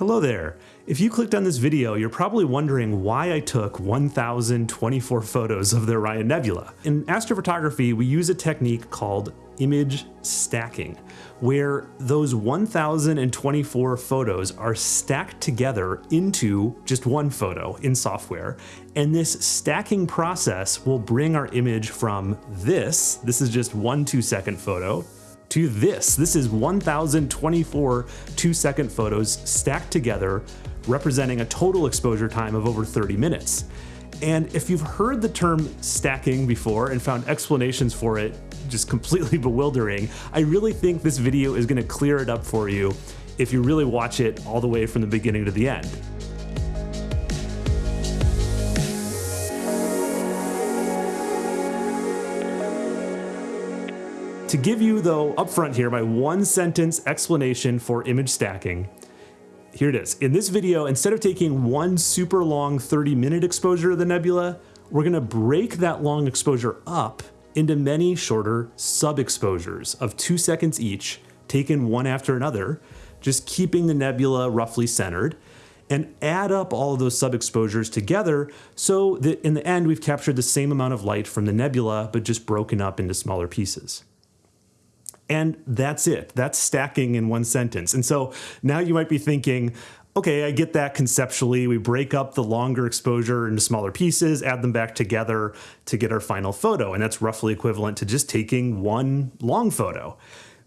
Hello there. If you clicked on this video, you're probably wondering why I took 1,024 photos of the Orion Nebula. In astrophotography, we use a technique called image stacking, where those 1,024 photos are stacked together into just one photo in software. And this stacking process will bring our image from this, this is just one two second photo, to this. This is 1,024 two second photos stacked together, representing a total exposure time of over 30 minutes. And if you've heard the term stacking before and found explanations for it just completely bewildering, I really think this video is gonna clear it up for you if you really watch it all the way from the beginning to the end. To give you, though, upfront here, my one sentence explanation for image stacking, here it is. In this video, instead of taking one super long 30 minute exposure of the nebula, we're gonna break that long exposure up into many shorter sub-exposures of two seconds each, taken one after another, just keeping the nebula roughly centered, and add up all of those sub-exposures together so that in the end we've captured the same amount of light from the nebula, but just broken up into smaller pieces. And that's it. That's stacking in one sentence. And so now you might be thinking, okay, I get that conceptually. We break up the longer exposure into smaller pieces, add them back together to get our final photo. And that's roughly equivalent to just taking one long photo.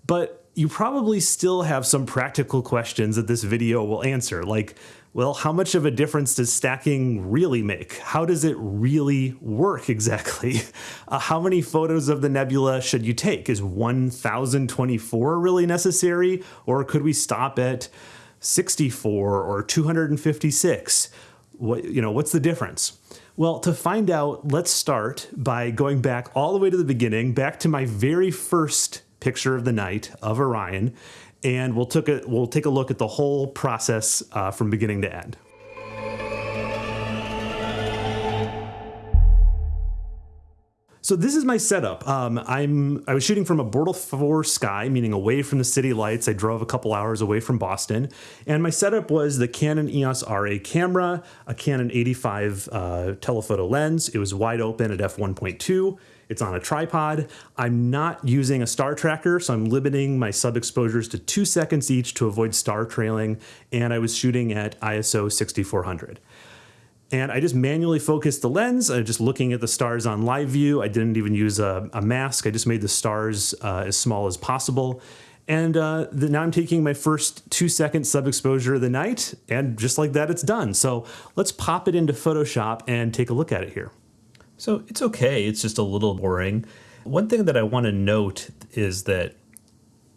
But you probably still have some practical questions that this video will answer, like, well, how much of a difference does stacking really make? How does it really work exactly? Uh, how many photos of the nebula should you take? Is 1024 really necessary? Or could we stop at 64 or 256? What, you know, what's the difference? Well, to find out, let's start by going back all the way to the beginning, back to my very first picture of the night of Orion, and we'll, took a, we'll take a look at the whole process uh, from beginning to end. So this is my setup. Um, I'm I was shooting from a Bortle 4 sky, meaning away from the city lights. I drove a couple hours away from Boston, and my setup was the Canon EOS RA camera, a Canon 85 uh, telephoto lens. It was wide open at f1.2. It's on a tripod. I'm not using a star tracker, so I'm limiting my sub exposures to two seconds each to avoid star trailing, and I was shooting at ISO 6400. And I just manually focused the lens, I'm just looking at the stars on live view. I didn't even use a, a mask, I just made the stars uh, as small as possible. And uh, the, now I'm taking my first two second sub exposure of the night, and just like that, it's done. So let's pop it into Photoshop and take a look at it here. So it's okay, it's just a little boring. One thing that I want to note is that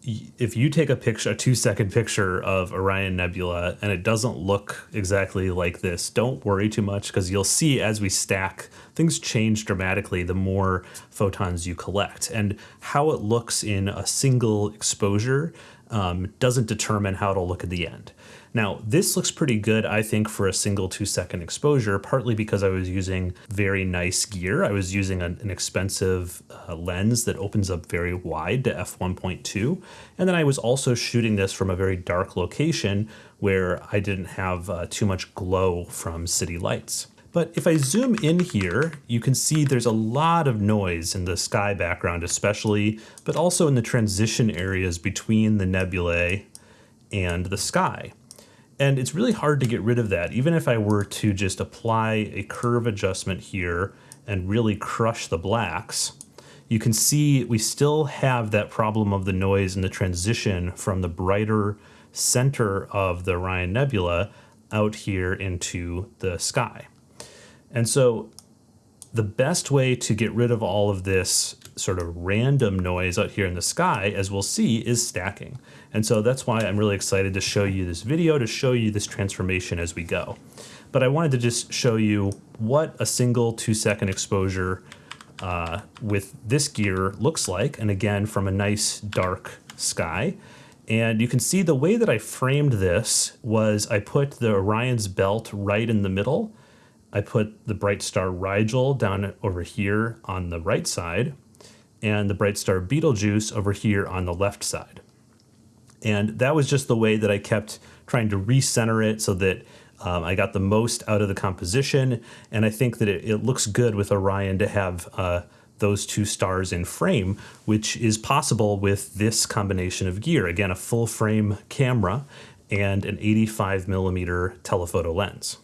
if you take a picture, a two second picture of Orion Nebula and it doesn't look exactly like this, don't worry too much because you'll see as we stack, things change dramatically the more photons you collect. And how it looks in a single exposure um, doesn't determine how it'll look at the end. Now, this looks pretty good, I think, for a single two second exposure, partly because I was using very nice gear. I was using an, an expensive uh, lens that opens up very wide to f1.2. And then I was also shooting this from a very dark location where I didn't have uh, too much glow from city lights. But if I zoom in here, you can see there's a lot of noise in the sky background especially, but also in the transition areas between the nebulae and the sky. And it's really hard to get rid of that. Even if I were to just apply a curve adjustment here and really crush the blacks, you can see we still have that problem of the noise and the transition from the brighter center of the Orion Nebula out here into the sky. And so the best way to get rid of all of this sort of random noise out here in the sky, as we'll see, is stacking. And so that's why I'm really excited to show you this video, to show you this transformation as we go. But I wanted to just show you what a single two second exposure uh, with this gear looks like. And again, from a nice dark sky. And you can see the way that I framed this was I put the Orion's belt right in the middle. I put the Bright Star Rigel down over here on the right side and the Bright Star Betelgeuse over here on the left side. And that was just the way that I kept trying to recenter it so that um, I got the most out of the composition. And I think that it, it looks good with Orion to have uh, those two stars in frame, which is possible with this combination of gear. Again, a full frame camera and an 85 millimeter telephoto lens.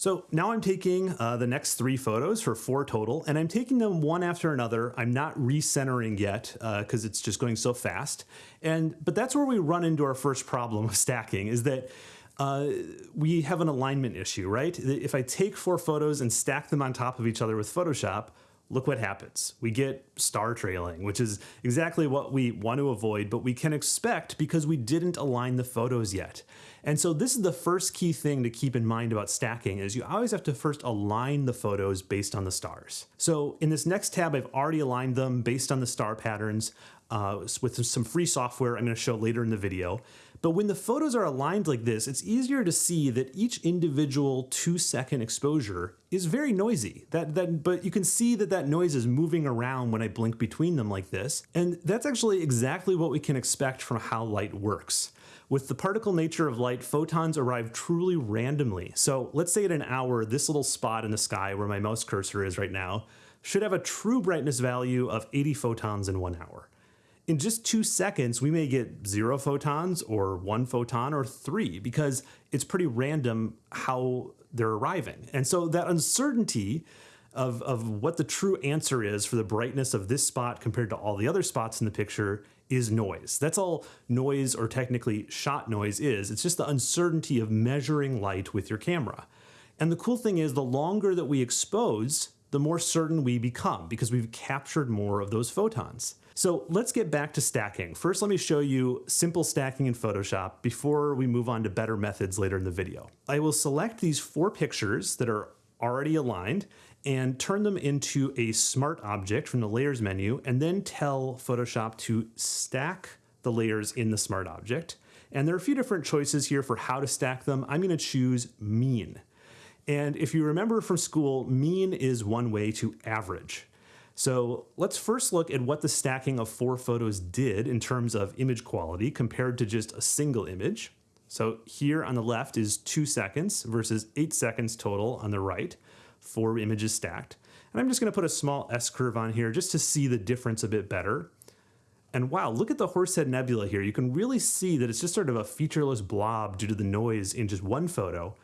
So now I'm taking uh, the next three photos for four total, and I'm taking them one after another. I'm not recentering yet because uh, it's just going so fast. And But that's where we run into our first problem of stacking is that uh, we have an alignment issue, right? If I take four photos and stack them on top of each other with Photoshop, look what happens. We get star trailing, which is exactly what we want to avoid, but we can expect because we didn't align the photos yet. And so this is the first key thing to keep in mind about stacking is you always have to first align the photos based on the stars. So in this next tab, I've already aligned them based on the star patterns uh, with some free software I'm going to show later in the video. But when the photos are aligned like this, it's easier to see that each individual two second exposure is very noisy. That, that, but you can see that that noise is moving around when I blink between them like this. And that's actually exactly what we can expect from how light works. With the particle nature of light, photons arrive truly randomly. So let's say at an hour, this little spot in the sky where my mouse cursor is right now should have a true brightness value of 80 photons in one hour in just two seconds, we may get zero photons or one photon or three because it's pretty random how they're arriving. And so that uncertainty of, of what the true answer is for the brightness of this spot compared to all the other spots in the picture is noise. That's all noise or technically shot noise is. It's just the uncertainty of measuring light with your camera. And the cool thing is the longer that we expose, the more certain we become because we've captured more of those photons. So let's get back to stacking. First, let me show you simple stacking in Photoshop before we move on to better methods later in the video. I will select these four pictures that are already aligned and turn them into a smart object from the layers menu and then tell Photoshop to stack the layers in the smart object. And there are a few different choices here for how to stack them. I'm gonna choose mean. And if you remember from school, mean is one way to average. So let's first look at what the stacking of four photos did in terms of image quality compared to just a single image. So here on the left is two seconds versus eight seconds total on the right, four images stacked. And I'm just gonna put a small S-curve on here just to see the difference a bit better. And wow, look at the Horsehead Nebula here. You can really see that it's just sort of a featureless blob due to the noise in just one photo.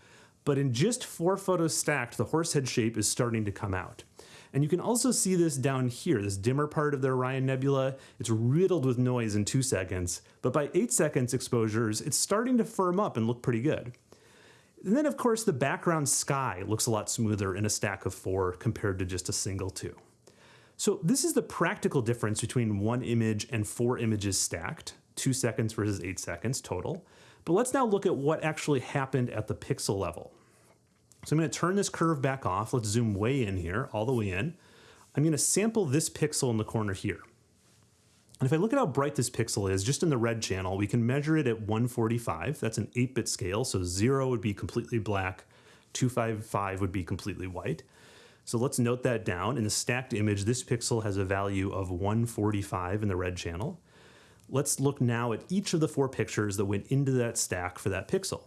But in just four photos stacked, the Horsehead shape is starting to come out. And you can also see this down here, this dimmer part of the Orion Nebula. It's riddled with noise in two seconds, but by eight seconds exposures, it's starting to firm up and look pretty good. And then of course the background sky looks a lot smoother in a stack of four compared to just a single two. So this is the practical difference between one image and four images stacked, two seconds versus eight seconds total. But let's now look at what actually happened at the pixel level. So I'm going to turn this curve back off. Let's zoom way in here, all the way in. I'm going to sample this pixel in the corner here. And if I look at how bright this pixel is, just in the red channel, we can measure it at 145. That's an 8-bit scale, so 0 would be completely black, 255 would be completely white. So let's note that down. In the stacked image, this pixel has a value of 145 in the red channel. Let's look now at each of the four pictures that went into that stack for that pixel.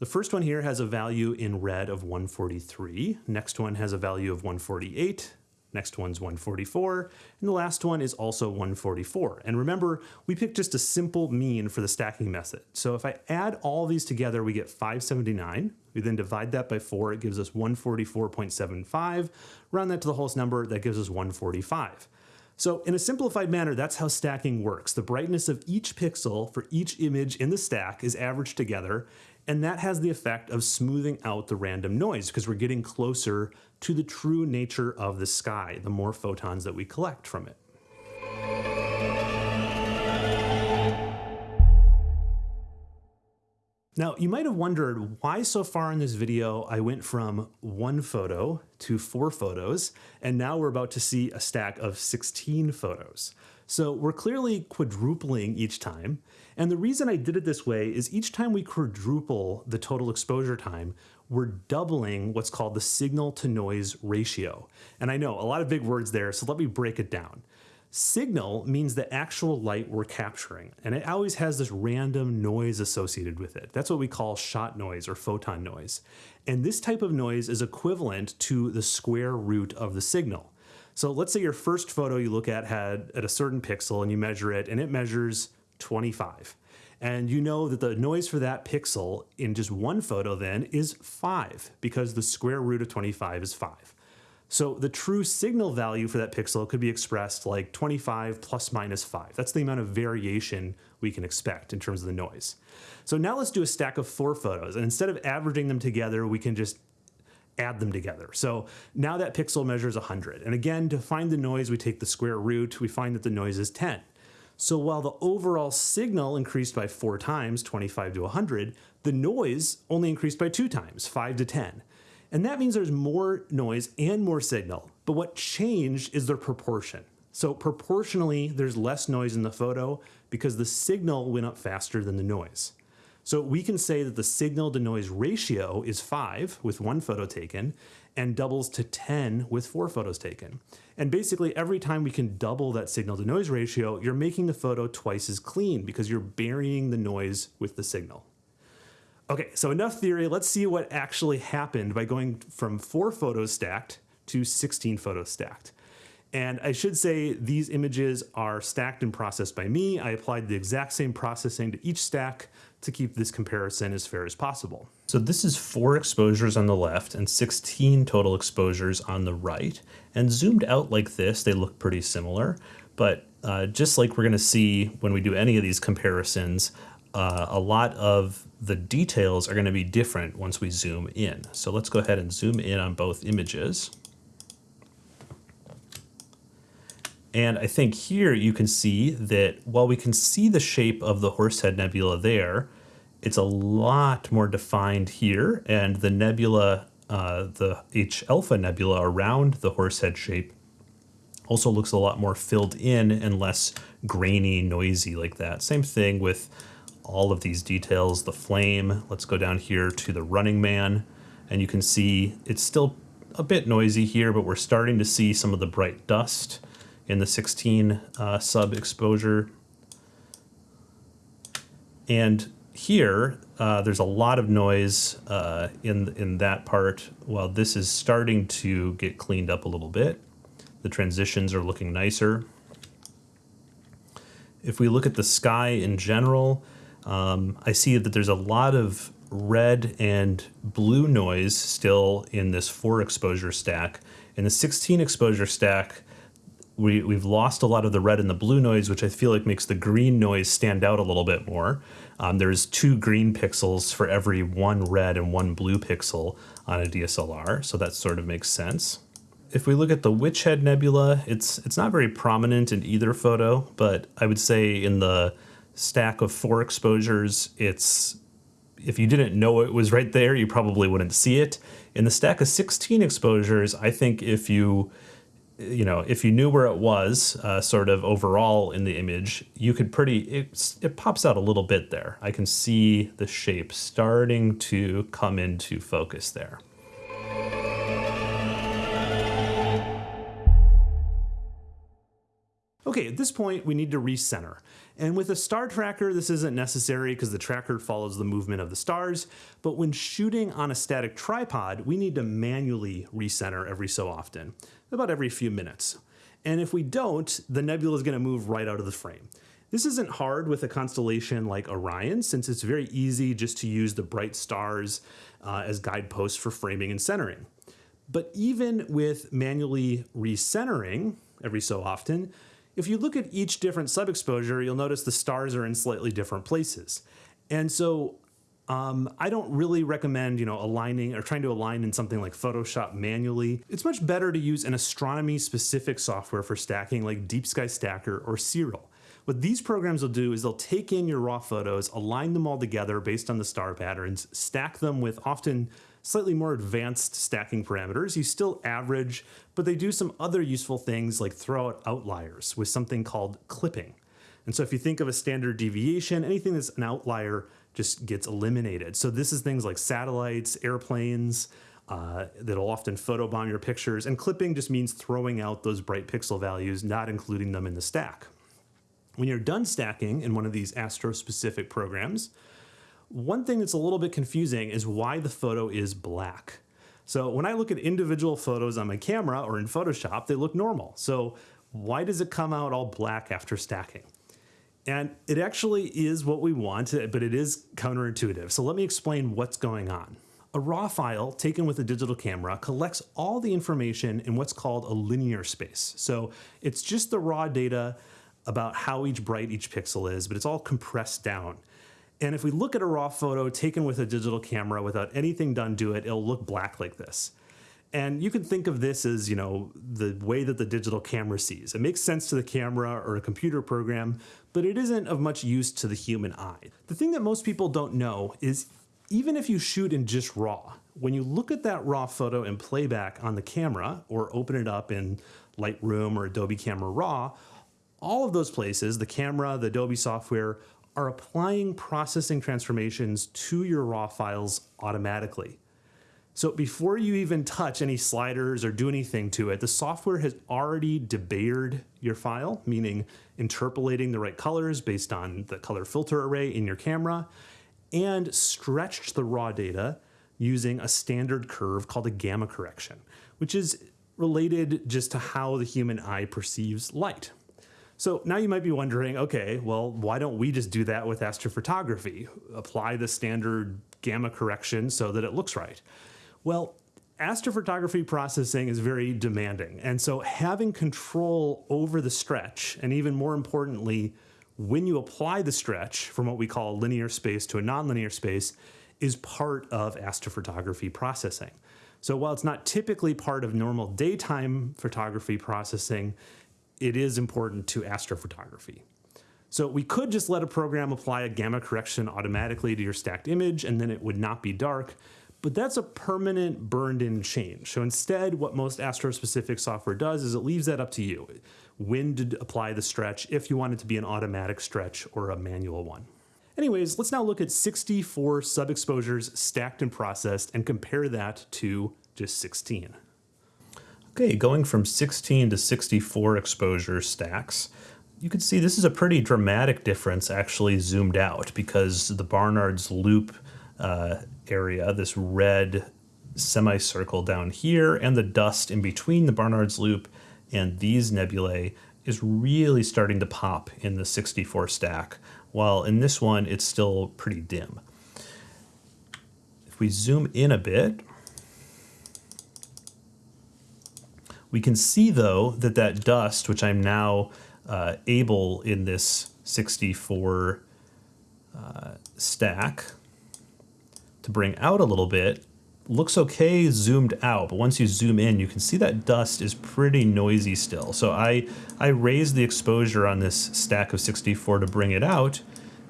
The first one here has a value in red of 143. Next one has a value of 148. Next one's 144, and the last one is also 144. And remember, we picked just a simple mean for the stacking method. So if I add all these together, we get 579. We then divide that by four, it gives us 144.75. Round that to the whole number, that gives us 145. So in a simplified manner, that's how stacking works. The brightness of each pixel for each image in the stack is averaged together, and that has the effect of smoothing out the random noise because we're getting closer to the true nature of the sky, the more photons that we collect from it. Now, you might have wondered why so far in this video I went from one photo to four photos, and now we're about to see a stack of 16 photos. So we're clearly quadrupling each time. And the reason I did it this way is each time we quadruple the total exposure time, we're doubling what's called the signal to noise ratio. And I know a lot of big words there, so let me break it down. Signal means the actual light we're capturing, and it always has this random noise associated with it. That's what we call shot noise or photon noise. And this type of noise is equivalent to the square root of the signal. So let's say your first photo you look at had at a certain pixel and you measure it and it measures 25. And you know that the noise for that pixel in just one photo then is 5 because the square root of 25 is 5. So the true signal value for that pixel could be expressed like 25 plus minus 5. That's the amount of variation we can expect in terms of the noise. So now let's do a stack of four photos. And instead of averaging them together, we can just add them together. So now that pixel measures 100. And again, to find the noise, we take the square root. We find that the noise is 10. So while the overall signal increased by four times, 25 to 100, the noise only increased by two times, 5 to 10. And that means there's more noise and more signal. But what changed is their proportion. So proportionally, there's less noise in the photo because the signal went up faster than the noise. So we can say that the signal to noise ratio is 5 with one photo taken and doubles to 10 with four photos taken. And basically every time we can double that signal to noise ratio, you're making the photo twice as clean because you're burying the noise with the signal. Okay, so enough theory. Let's see what actually happened by going from four photos stacked to 16 photos stacked. And I should say these images are stacked and processed by me. I applied the exact same processing to each stack to keep this comparison as fair as possible. So this is four exposures on the left and 16 total exposures on the right. And zoomed out like this, they look pretty similar. But uh, just like we're going to see when we do any of these comparisons, uh, a lot of the details are going to be different once we zoom in. So let's go ahead and zoom in on both images. And I think here you can see that while we can see the shape of the Horsehead Nebula there, it's a lot more defined here. And the nebula, uh, the H Alpha Nebula around the Horsehead shape also looks a lot more filled in and less grainy, noisy like that. Same thing with all of these details, the flame. Let's go down here to the running man and you can see it's still a bit noisy here, but we're starting to see some of the bright dust in the 16 uh, sub exposure. And here, uh, there's a lot of noise uh, in, in that part, while this is starting to get cleaned up a little bit. The transitions are looking nicer. If we look at the sky in general, um, I see that there's a lot of red and blue noise still in this four exposure stack. In the 16 exposure stack, we, we've lost a lot of the red and the blue noise, which I feel like makes the green noise stand out a little bit more. Um, there's two green pixels for every one red and one blue pixel on a DSLR, so that sort of makes sense. If we look at the Witch Head Nebula, it's it's not very prominent in either photo, but I would say in the stack of four exposures, it's if you didn't know it was right there, you probably wouldn't see it. In the stack of 16 exposures, I think if you you know, if you knew where it was, uh, sort of overall in the image, you could pretty, it, it pops out a little bit there. I can see the shape starting to come into focus there. Okay, at this point, we need to recenter. And with a star tracker, this isn't necessary because the tracker follows the movement of the stars. But when shooting on a static tripod, we need to manually recenter every so often, about every few minutes. And if we don't, the nebula is going to move right out of the frame. This isn't hard with a constellation like Orion, since it's very easy just to use the bright stars uh, as guideposts for framing and centering. But even with manually recentering every so often, if you look at each different sub-exposure, you'll notice the stars are in slightly different places. And so um, I don't really recommend, you know, aligning or trying to align in something like Photoshop manually. It's much better to use an astronomy specific software for stacking like Deep Sky Stacker or Siril. What these programs will do is they'll take in your raw photos, align them all together based on the star patterns, stack them with often slightly more advanced stacking parameters. You still average, but they do some other useful things like throw out outliers with something called clipping. And so if you think of a standard deviation, anything that's an outlier just gets eliminated. So this is things like satellites, airplanes, uh, that'll often photobomb your pictures. And clipping just means throwing out those bright pixel values, not including them in the stack. When you're done stacking in one of these astro-specific programs, one thing that's a little bit confusing is why the photo is black. So when I look at individual photos on my camera or in Photoshop, they look normal. So why does it come out all black after stacking? And it actually is what we want, but it is counterintuitive. So let me explain what's going on. A RAW file taken with a digital camera collects all the information in what's called a linear space. So it's just the raw data about how each bright each pixel is, but it's all compressed down. And if we look at a raw photo taken with a digital camera without anything done to it, it'll look black like this. And you can think of this as, you know, the way that the digital camera sees. It makes sense to the camera or a computer program, but it isn't of much use to the human eye. The thing that most people don't know is even if you shoot in just RAW, when you look at that RAW photo in playback on the camera or open it up in Lightroom or Adobe Camera Raw, all of those places, the camera, the Adobe software, are applying processing transformations to your RAW files automatically. So before you even touch any sliders or do anything to it, the software has already debayered your file, meaning interpolating the right colors based on the color filter array in your camera, and stretched the raw data using a standard curve called a gamma correction, which is related just to how the human eye perceives light. So now you might be wondering, okay, well, why don't we just do that with astrophotography? Apply the standard gamma correction so that it looks right. Well, astrophotography processing is very demanding. And so having control over the stretch, and even more importantly, when you apply the stretch from what we call linear space to a nonlinear space is part of astrophotography processing. So while it's not typically part of normal daytime photography processing, it is important to astrophotography. So we could just let a program apply a gamma correction automatically to your stacked image and then it would not be dark, but that's a permanent burned in change. So instead, what most astro-specific software does is it leaves that up to you. When to apply the stretch, if you want it to be an automatic stretch or a manual one. Anyways, let's now look at 64 sub-exposures stacked and processed and compare that to just 16. Okay, going from 16 to 64 exposure stacks, you can see this is a pretty dramatic difference actually zoomed out because the Barnard's loop uh, area, this red semicircle down here, and the dust in between the Barnard's Loop and these nebulae is really starting to pop in the 64 stack, while in this one it's still pretty dim. If we zoom in a bit, we can see though that that dust, which I'm now uh, able in this 64 uh, stack, to bring out a little bit looks okay zoomed out, but once you zoom in, you can see that dust is pretty noisy still. So I, I raised the exposure on this stack of 64 to bring it out,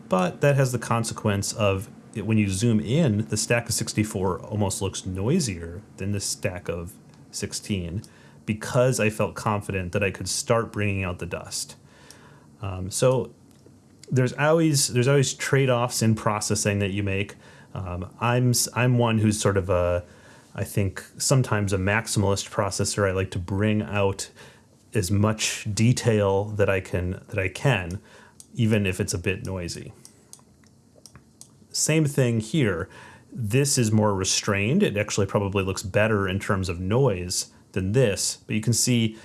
but that has the consequence of it, when you zoom in, the stack of 64 almost looks noisier than the stack of 16 because I felt confident that I could start bringing out the dust. Um, so there's always there's always trade-offs in processing that you make. Um, I'm I'm one who's sort of a I think sometimes a maximalist processor. I like to bring out as much detail that I can that I can, even if it's a bit noisy. Same thing here. This is more restrained. It actually probably looks better in terms of noise than this, but you can see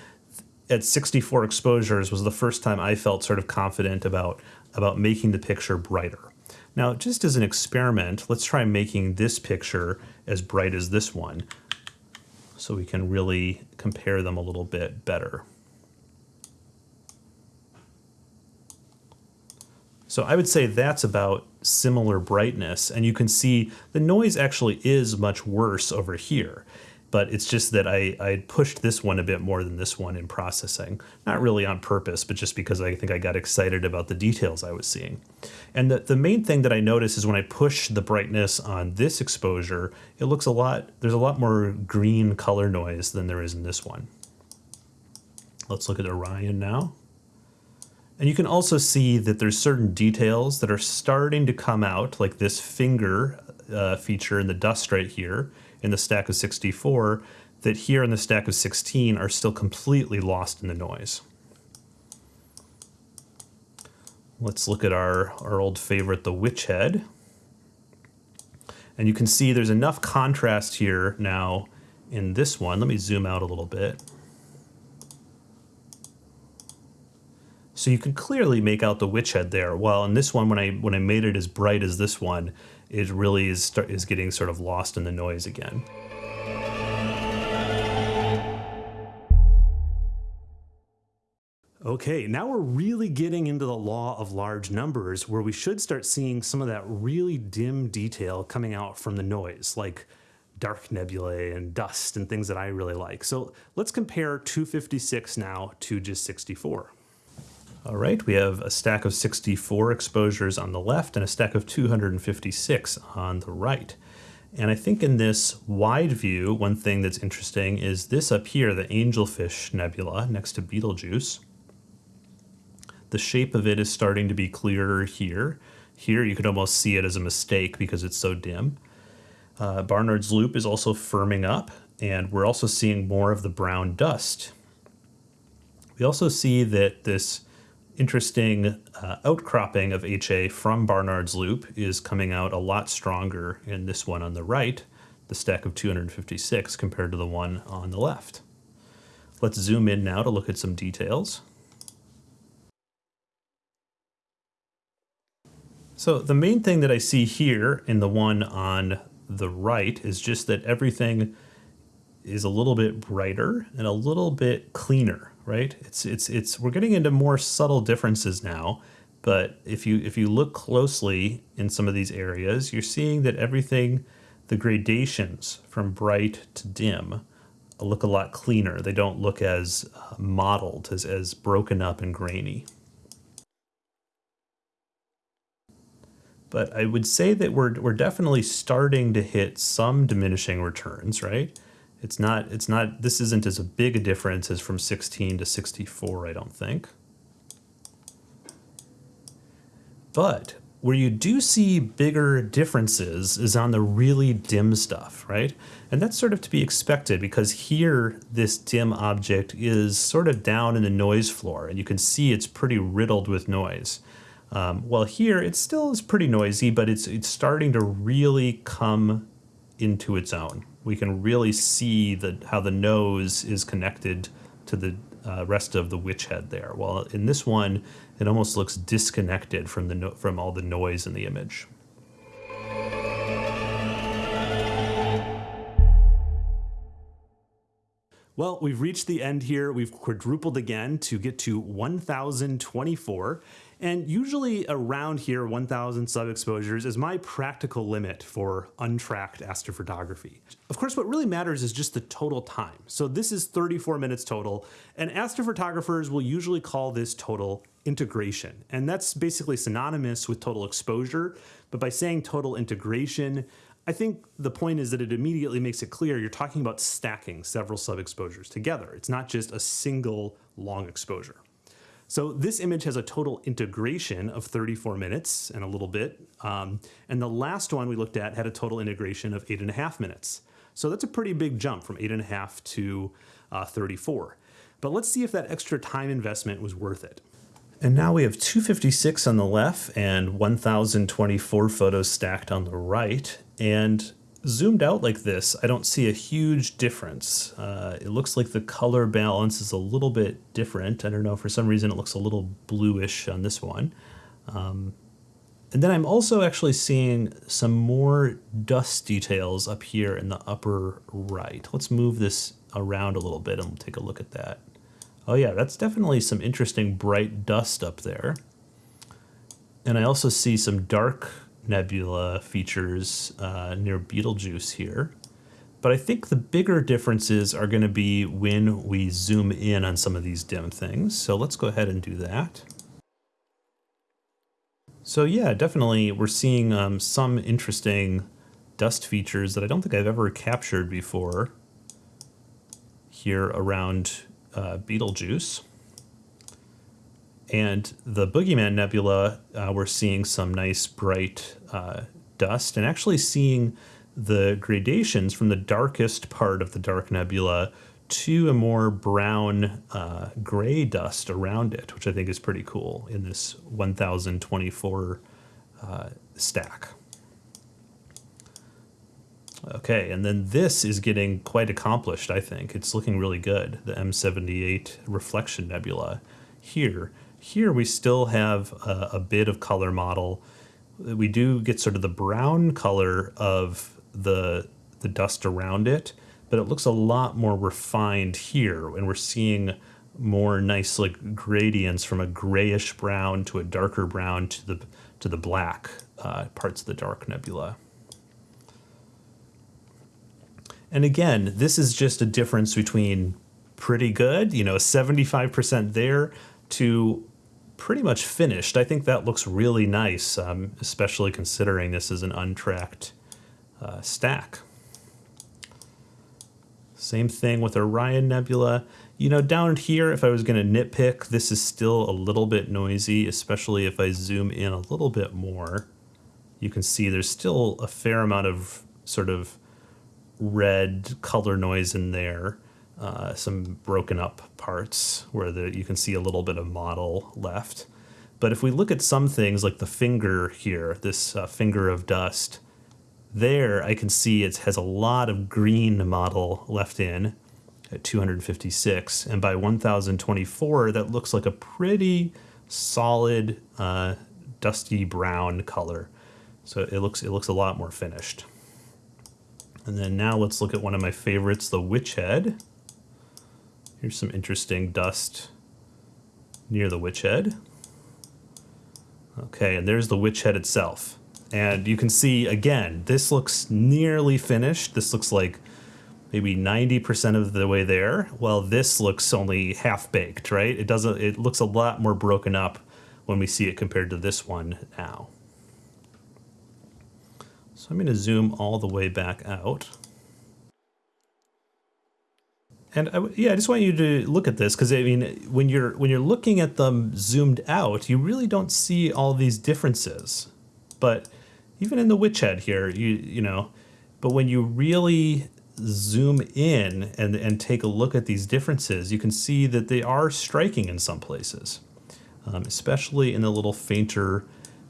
at 64 exposures was the first time I felt sort of confident about about making the picture brighter. Now, just as an experiment, let's try making this picture as bright as this one so we can really compare them a little bit better. So I would say that's about similar brightness, and you can see the noise actually is much worse over here. But it's just that I, I pushed this one a bit more than this one in processing. Not really on purpose, but just because I think I got excited about the details I was seeing. And the, the main thing that I notice is when I push the brightness on this exposure, it looks a lot, there's a lot more green color noise than there is in this one. Let's look at Orion now. And you can also see that there's certain details that are starting to come out, like this finger uh, feature in the dust right here in the stack of 64 that here in the stack of 16 are still completely lost in the noise. Let's look at our, our old favorite, the witch head. And you can see there's enough contrast here now in this one. Let me zoom out a little bit. So you can clearly make out the witch head there. Well, in this one, when I when I made it as bright as this one, it really is is getting sort of lost in the noise again. Okay, now we're really getting into the law of large numbers where we should start seeing some of that really dim detail coming out from the noise, like dark nebulae and dust and things that I really like. So let's compare 256 now to just 64. All right, we have a stack of 64 exposures on the left and a stack of 256 on the right. And I think in this wide view, one thing that's interesting is this up here, the Angelfish Nebula next to Betelgeuse. The shape of it is starting to be clearer here. Here you could almost see it as a mistake because it's so dim. Uh, Barnard's Loop is also firming up, and we're also seeing more of the brown dust. We also see that this interesting uh, outcropping of HA from Barnard's Loop is coming out a lot stronger in this one on the right, the stack of 256, compared to the one on the left. Let's zoom in now to look at some details. So the main thing that I see here in the one on the right is just that everything is a little bit brighter and a little bit cleaner right? It's it's it's we're getting into more subtle differences now, but if you if you look closely in some of these areas, you're seeing that everything the gradations from bright to dim look a lot cleaner. They don't look as uh, mottled, as, as broken up and grainy. But I would say that we're, we're definitely starting to hit some diminishing returns, right? It's not, it's not, this isn't as a big a difference as from 16 to 64, I don't think. But where you do see bigger differences is on the really dim stuff, right? And that's sort of to be expected because here this dim object is sort of down in the noise floor and you can see it's pretty riddled with noise. Um, well here it still is pretty noisy, but it's, it's starting to really come into its own we can really see the, how the nose is connected to the uh, rest of the witch head there. While in this one, it almost looks disconnected from, the no from all the noise in the image. Well, we've reached the end here. We've quadrupled again to get to 1,024. And usually around here, 1000 sub exposures is my practical limit for untracked astrophotography. Of course, what really matters is just the total time. So this is 34 minutes total, and astrophotographers will usually call this total integration. And that's basically synonymous with total exposure. But by saying total integration, I think the point is that it immediately makes it clear you're talking about stacking several sub exposures together. It's not just a single long exposure. So this image has a total integration of 34 minutes and a little bit. Um, and the last one we looked at had a total integration of eight and a half minutes. So that's a pretty big jump from eight and a half to uh, 34. But let's see if that extra time investment was worth it. And now we have 256 on the left and 1024 photos stacked on the right. And zoomed out like this, I don't see a huge difference. Uh, it looks like the color balance is a little bit different. I don't know, for some reason it looks a little bluish on this one. Um, and then I'm also actually seeing some more dust details up here in the upper right. Let's move this around a little bit and take a look at that. Oh yeah, that's definitely some interesting bright dust up there. And I also see some dark nebula features uh, near Betelgeuse here. But I think the bigger differences are going to be when we zoom in on some of these dim things. So let's go ahead and do that. So yeah, definitely we're seeing um, some interesting dust features that I don't think I've ever captured before here around uh, Betelgeuse. And the Boogeyman Nebula, uh, we're seeing some nice bright uh, dust and actually seeing the gradations from the darkest part of the dark nebula to a more brown uh, gray dust around it, which I think is pretty cool in this 1024 uh, stack. Okay, and then this is getting quite accomplished, I think. It's looking really good, the M78 Reflection Nebula here. Here we still have a, a bit of color mottle. We do get sort of the brown color of the the dust around it, but it looks a lot more refined here, and we're seeing more nice like gradients from a grayish brown to a darker brown to the to the black uh, parts of the dark nebula. And again, this is just a difference between pretty good, you know, 75% there to pretty much finished. I think that looks really nice, um, especially considering this is an untracked uh, stack. Same thing with Orion Nebula. You know, down here, if I was going to nitpick, this is still a little bit noisy, especially if I zoom in a little bit more. You can see there's still a fair amount of sort of red color noise in there. Uh, some broken up parts where the, you can see a little bit of mottle left. But if we look at some things like the finger here, this uh, finger of dust, there I can see it has a lot of green mottle left in at 256 and by 1024 that looks like a pretty solid uh, dusty brown color. So it looks it looks a lot more finished. And then now let's look at one of my favorites the witch head here's some interesting dust near the witch head okay and there's the witch head itself and you can see, again, this looks nearly finished. This looks like maybe 90% of the way there. Well, this looks only half baked, right? It doesn't, it looks a lot more broken up when we see it compared to this one now. So I'm going to zoom all the way back out. And I, yeah, I just want you to look at this because I mean, when you're when you're looking at them zoomed out, you really don't see all these differences. But even in the witch head here, you you know, but when you really zoom in and and take a look at these differences, you can see that they are striking in some places, um, especially in the little fainter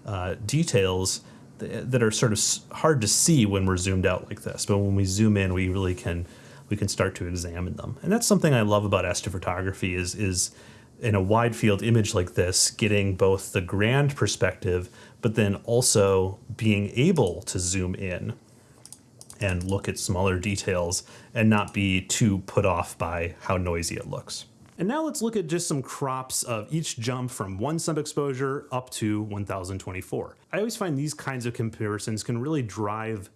uh, details that, that are sort of hard to see when we're zoomed out like this. But when we zoom in, we really can we can start to examine them, and that's something I love about astrophotography is is in a wide field image like this, getting both the grand perspective but then also being able to zoom in and look at smaller details and not be too put off by how noisy it looks. And now let's look at just some crops of each jump from one sub exposure up to 1024. I always find these kinds of comparisons can really drive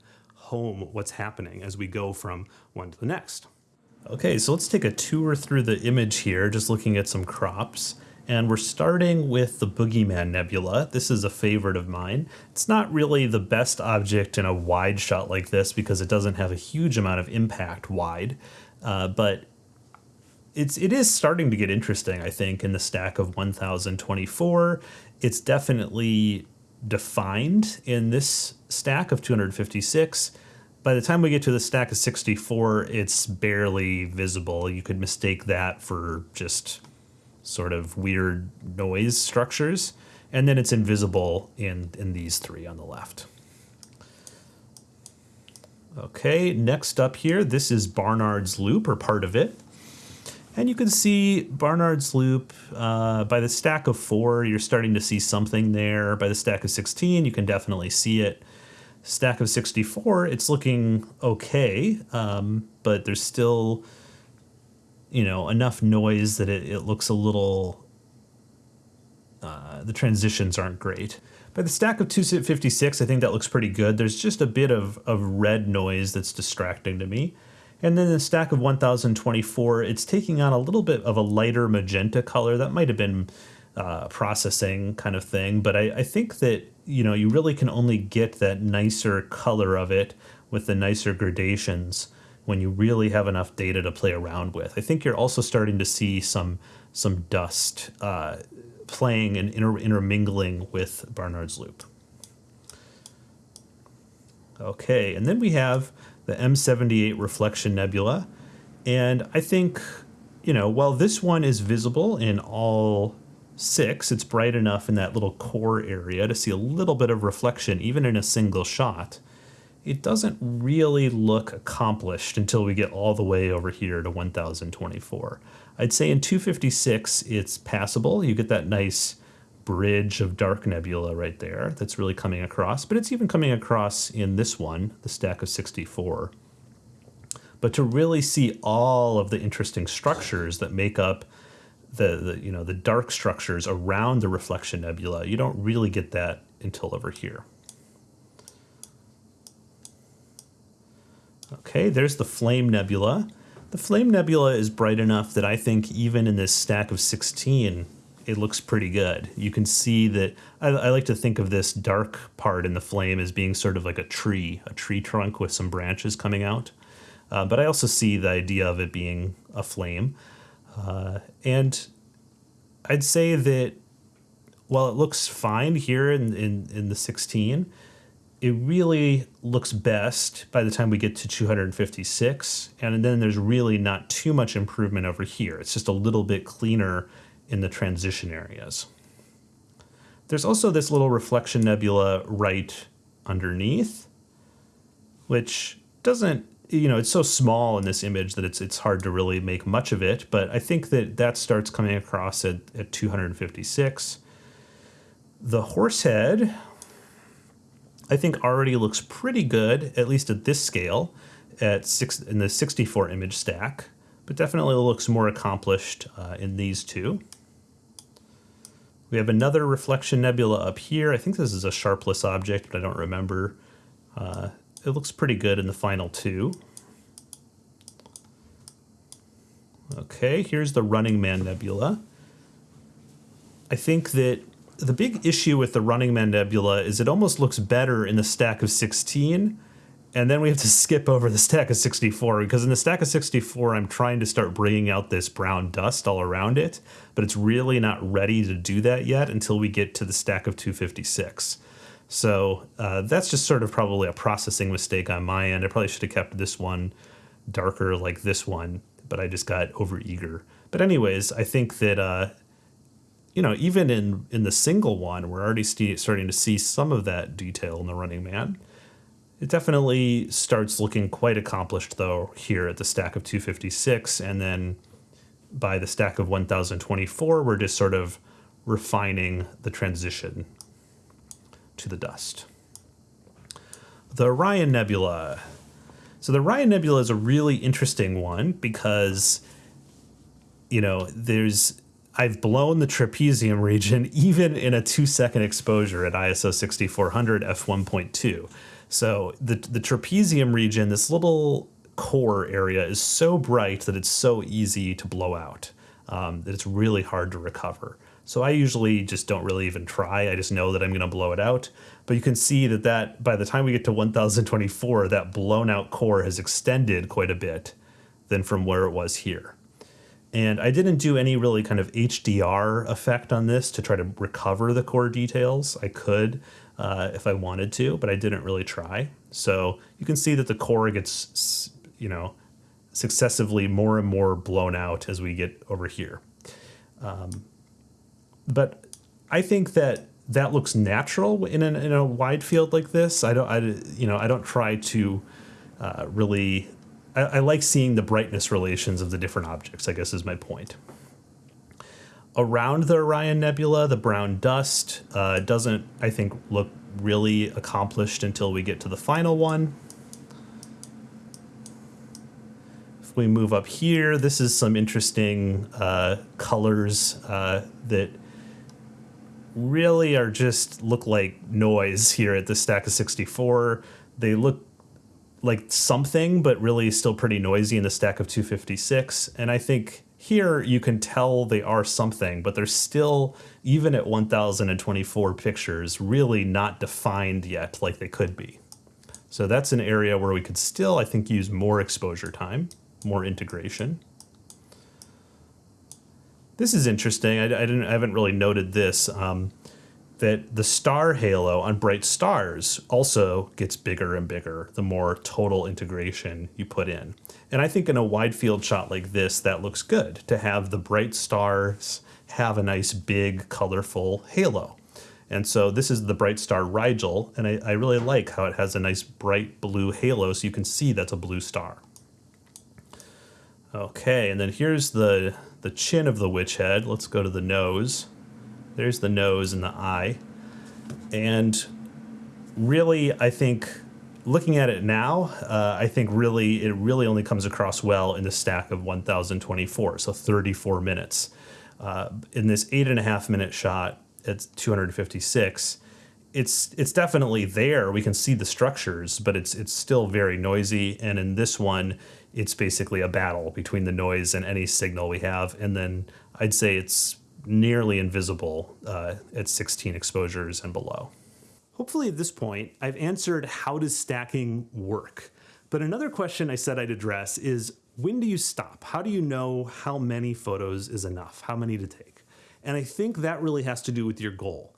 home what's happening as we go from one to the next. Okay, so let's take a tour through the image here, just looking at some crops. And we're starting with the Boogeyman Nebula. This is a favorite of mine. It's not really the best object in a wide shot like this because it doesn't have a huge amount of impact wide, uh, but it's it is starting to get interesting, I think, in the stack of 1024. It's definitely defined in this stack of 256. By the time we get to the stack of 64, it's barely visible. You could mistake that for just sort of weird noise structures. And then it's invisible in, in these three on the left. Okay, next up here, this is Barnard's Loop, or part of it. And you can see Barnard's Loop, uh, by the stack of four, you're starting to see something there. By the stack of 16, you can definitely see it. Stack of 64, it's looking okay, um, but there's still you know enough noise that it, it looks a little uh, the transitions aren't great. By the stack of 256, I think that looks pretty good. There's just a bit of, of red noise that's distracting to me. And then the stack of 1024, it's taking on a little bit of a lighter magenta color. That might have been uh, processing kind of thing, but I, I think that, you know, you really can only get that nicer color of it with the nicer gradations when you really have enough data to play around with. I think you're also starting to see some some dust uh, playing and inter intermingling with Barnard's loop. Okay, and then we have the M78 Reflection Nebula. And I think, you know, while this one is visible in all six, it's bright enough in that little core area to see a little bit of reflection, even in a single shot. It doesn't really look accomplished until we get all the way over here to 1024. I'd say in 256, it's passable. You get that nice bridge of dark nebula right there that's really coming across, but it's even coming across in this one, the stack of 64. But to really see all of the interesting structures that make up the, the you know the dark structures around the reflection nebula, you don't really get that until over here. Okay, there's the Flame Nebula. The Flame Nebula is bright enough that I think even in this stack of 16, it looks pretty good. You can see that I, I, like to think of this dark part in the flame as being sort of like a tree, a tree trunk with some branches coming out. Uh, but I also see the idea of it being a flame. Uh, and I'd say that while it looks fine here in, in, in the 16, it really looks best by the time we get to 256. And then there's really not too much improvement over here. It's just a little bit cleaner in the transition areas. There's also this little reflection nebula right underneath, which doesn't, you know, it's so small in this image that it's, it's hard to really make much of it, but I think that that starts coming across at, at 256. The horse head, I think already looks pretty good, at least at this scale, at six in the 64 image stack, but definitely looks more accomplished uh, in these two. We have another reflection nebula up here. I think this is a sharpless object, but I don't remember. Uh, it looks pretty good in the final two. Okay, here's the Running Man Nebula. I think that the big issue with the Running Man Nebula is it almost looks better in the stack of 16 and then we have to skip over the stack of 64 because in the stack of 64 I'm trying to start bringing out this brown dust all around it but it's really not ready to do that yet until we get to the stack of 256 so uh, that's just sort of probably a processing mistake on my end. I probably should have kept this one darker like this one but I just got over eager but anyways I think that uh, you know even in in the single one we're already starting to see some of that detail in the running man. It definitely starts looking quite accomplished though here at the stack of 256 and then by the stack of 1024 we're just sort of refining the transition to the dust. The Orion Nebula. So the Orion Nebula is a really interesting one because you know there's I've blown the trapezium region even in a two second exposure at ISO 6400 f1.2. So the, the trapezium region, this little core area is so bright that it's so easy to blow out, um, that it's really hard to recover. So I usually just don't really even try. I just know that I'm going to blow it out. But you can see that, that by the time we get to 1024, that blown out core has extended quite a bit than from where it was here. And I didn't do any really kind of HDR effect on this to try to recover the core details. I could, uh, if I wanted to, but I didn't really try. So you can see that the core gets, you know, successively more and more blown out as we get over here. Um, but I think that that looks natural in, an, in a wide field like this. I don't, I, you know, I don't try to uh, really. I, I like seeing the brightness relations of the different objects. I guess is my point around the Orion Nebula, the brown dust uh, doesn't, I think, look really accomplished until we get to the final one. If we move up here, this is some interesting uh, colors uh, that really are just look like noise here at the stack of 64. They look like something, but really still pretty noisy in the stack of 256. And I think here you can tell they are something, but they're still, even at 1024 pictures, really not defined yet like they could be. So that's an area where we could still, I think, use more exposure time, more integration. This is interesting. I, I didn't, I haven't really noted this. Um, that the star halo on bright stars also gets bigger and bigger the more total integration you put in. And I think in a wide field shot like this, that looks good to have the bright stars have a nice big colorful halo. And so this is the Bright Star Rigel, and I, I really like how it has a nice bright blue halo so you can see that's a blue star. Okay, and then here's the, the chin of the witch head. Let's go to the nose. There's the nose and the eye. And really, I think looking at it now, uh, I think really it really only comes across well in the stack of 1024, so 34 minutes. Uh, in this eight and a half minute shot at 256, it's it's definitely there. We can see the structures, but it's it's still very noisy. And in this one, it's basically a battle between the noise and any signal we have. And then I'd say it's nearly invisible uh, at 16 exposures and below. Hopefully at this point, I've answered how does stacking work? But another question I said I'd address is when do you stop? How do you know how many photos is enough? How many to take? And I think that really has to do with your goal.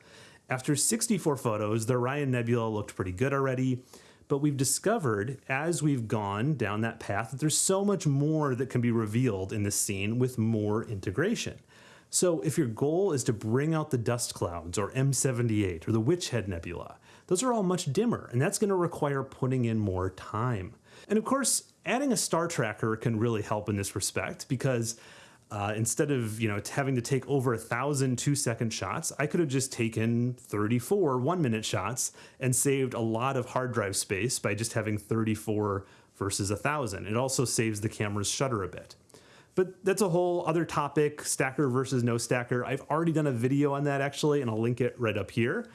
After 64 photos, the Orion Nebula looked pretty good already, but we've discovered as we've gone down that path that there's so much more that can be revealed in this scene with more integration. So if your goal is to bring out the dust clouds or M78 or the Witch Head Nebula, those are all much dimmer and that's going to require putting in more time. And of course, adding a star tracker can really help in this respect because uh, instead of you know having to take over a thousand two second shots, I could have just taken 34 one minute shots and saved a lot of hard drive space by just having 34 versus a thousand. It also saves the camera's shutter a bit. But that's a whole other topic, stacker versus no stacker. I've already done a video on that actually, and I'll link it right up here.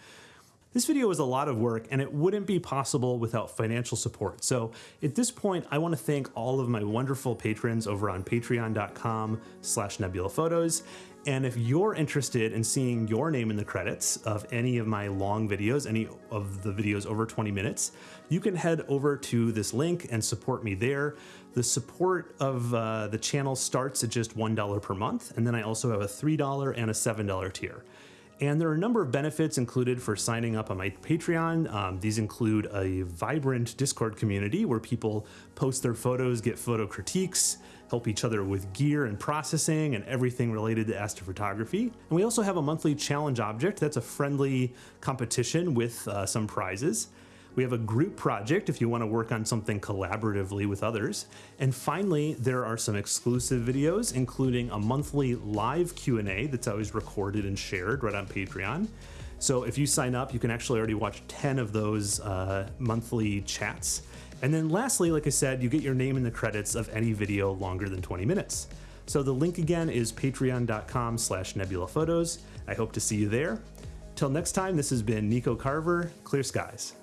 This video was a lot of work and it wouldn't be possible without financial support. So at this point, I wanna thank all of my wonderful patrons over on patreon.com slash nebulaphotos. And if you're interested in seeing your name in the credits of any of my long videos, any of the videos over 20 minutes, you can head over to this link and support me there. The support of uh, the channel starts at just $1 per month, and then I also have a $3 and a $7 tier. And there are a number of benefits included for signing up on my Patreon. Um, these include a vibrant Discord community where people post their photos, get photo critiques, help each other with gear and processing and everything related to astrophotography. And we also have a monthly challenge object that's a friendly competition with uh, some prizes. We have a group project if you want to work on something collaboratively with others. And finally, there are some exclusive videos, including a monthly live Q&A that's always recorded and shared right on Patreon. So if you sign up, you can actually already watch 10 of those uh, monthly chats. And then lastly, like I said, you get your name in the credits of any video longer than 20 minutes. So the link again is patreon.com slash nebulaphotos. I hope to see you there. Till next time, this has been Nico Carver, Clear Skies.